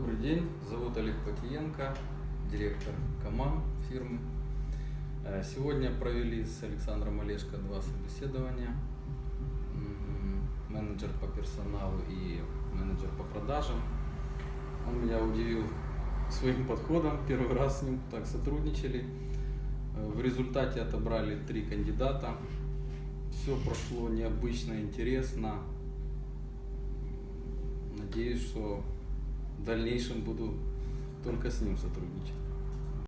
Добрый день, зовут Олег Потиенко, директор КАМАН фирмы. Э, Сегодня провели с Александром Олешко два собеседования. Менеджер по персоналу и менеджер по продажам. Он меня удивил своим подходом. Первый раз с ним так сотрудничали. Э, В результате отобрали три кандидата. Все прошло необычно, интересно. Надеюсь, что в дальнейшем буду только с ним сотрудничать.